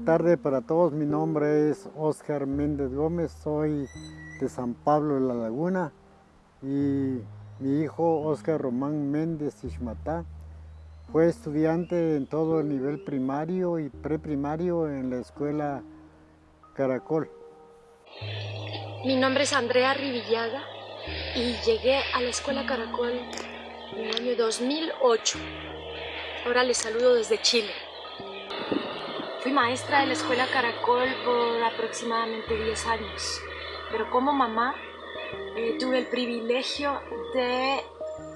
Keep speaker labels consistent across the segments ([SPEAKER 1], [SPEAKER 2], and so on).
[SPEAKER 1] Buenas tardes para todos, mi nombre es Oscar Méndez Gómez, soy de San Pablo de la Laguna y mi hijo Oscar Román Méndez Ishmatá fue estudiante en todo el nivel primario y preprimario en la escuela Caracol.
[SPEAKER 2] Mi nombre es Andrea Rivillaga y llegué a la escuela Caracol en el año 2008. Ahora les saludo desde Chile. Fui maestra de la escuela Caracol por aproximadamente 10 años, pero como mamá eh, tuve el privilegio de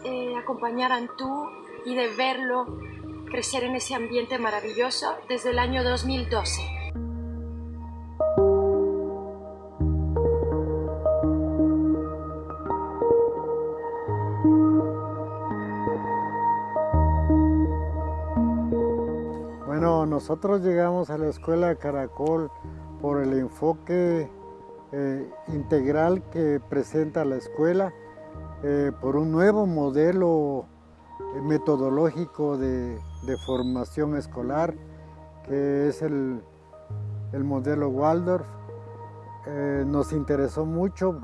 [SPEAKER 2] eh, acompañar a Antú y de verlo crecer en ese ambiente maravilloso desde el año 2012.
[SPEAKER 1] Bueno, nosotros llegamos a la escuela Caracol por el enfoque eh, integral que presenta la escuela, eh, por un nuevo modelo eh, metodológico de, formación escolar, que es el modelo Waldorf. nos interesó mucho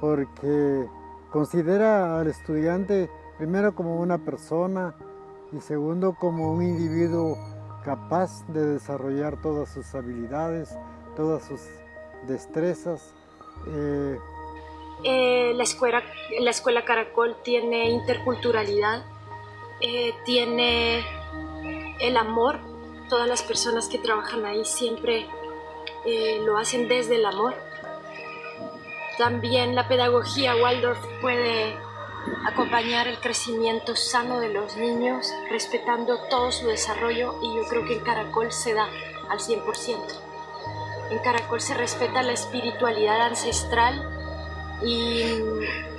[SPEAKER 1] porque considera al estudiante primero como una persona y segundo como un individuo capaz de desarrollar todas sus habilidades, todas sus destrezas.
[SPEAKER 2] Eh, eh, la, escuela, la escuela Caracol tiene interculturalidad, eh, tiene el amor, todas las personas que trabajan ahí siempre lo hacen desde el amor. También la pedagogía Waldorf puede acompañar el crecimiento sano de los niños, respetando todo su desarrollo y yo creo que en Caracol se da al 100%. En Caracol se respeta la espiritualidad ancestral y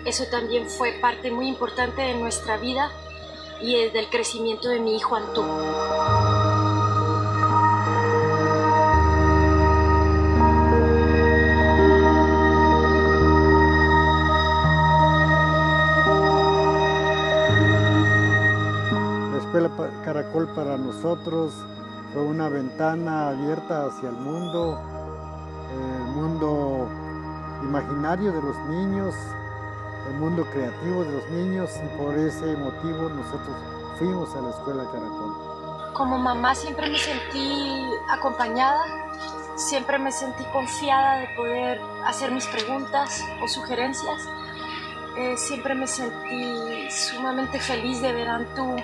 [SPEAKER 2] eso también fue parte muy importante de nuestra vida y del crecimiento de mi hijo Antú.
[SPEAKER 1] Caracol para nosotros fue una ventana abierta hacia el mundo, el mundo imaginario de los niños, el mundo creativo de los niños y por ese motivo nosotros fuimos a la escuela Caracol.
[SPEAKER 2] Como mamá siempre me sentí acompañada, siempre me sentí confiada de poder hacer mis preguntas o sugerencias. Eh, siempre me sentí sumamente feliz de ver a tu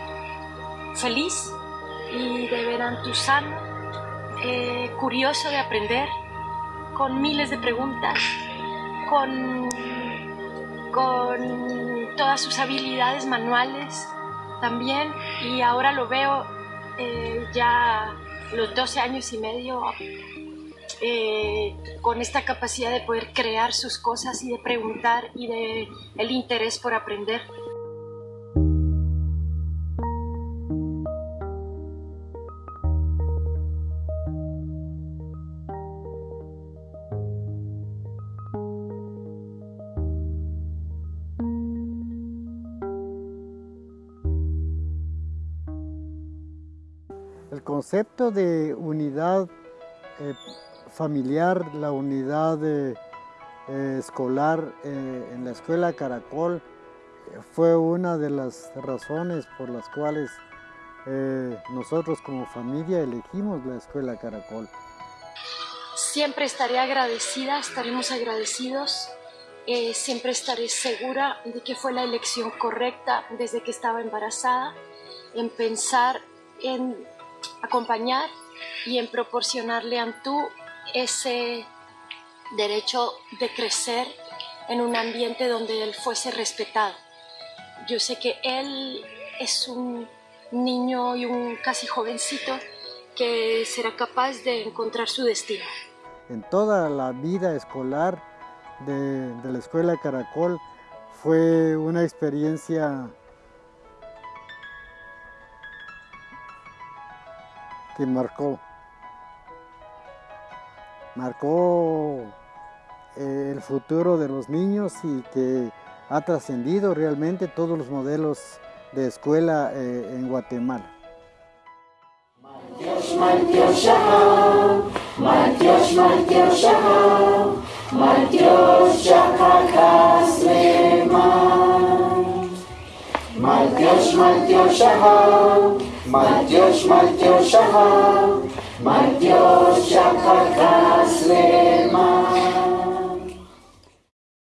[SPEAKER 2] feliz y de ver a sano, eh, curioso de aprender, con miles de preguntas, con, con todas sus habilidades manuales también y ahora lo veo eh, ya los 12 años y medio eh, con esta capacidad de poder crear sus cosas y de preguntar y de el interés por aprender.
[SPEAKER 1] Concepto de unidad eh, familiar, la unidad eh, escolar eh, en la escuela Caracol fue una de las razones por las cuales nosotros como familia elegimos la escuela Caracol.
[SPEAKER 2] Siempre estaré agradecida, estaremos agradecidos, siempre estaré segura de que fue la elección correcta desde que estaba embarazada, en pensar en acompañar y en proporcionarle a Antú ese derecho de crecer en un ambiente donde él fuese respetado. Yo sé que él es un niño y un casi jovencito que será capaz de encontrar su destino.
[SPEAKER 1] En toda la vida escolar de la Escuela Caracol fue una experiencia que marcó. Marcó eh, el futuro de los niños y que ha trascendido realmente todos los modelos de escuela eh, en Guatemala.
[SPEAKER 3] मध्योष्मज्योषः मद्योष्मद्योषः मद्योषक्रेम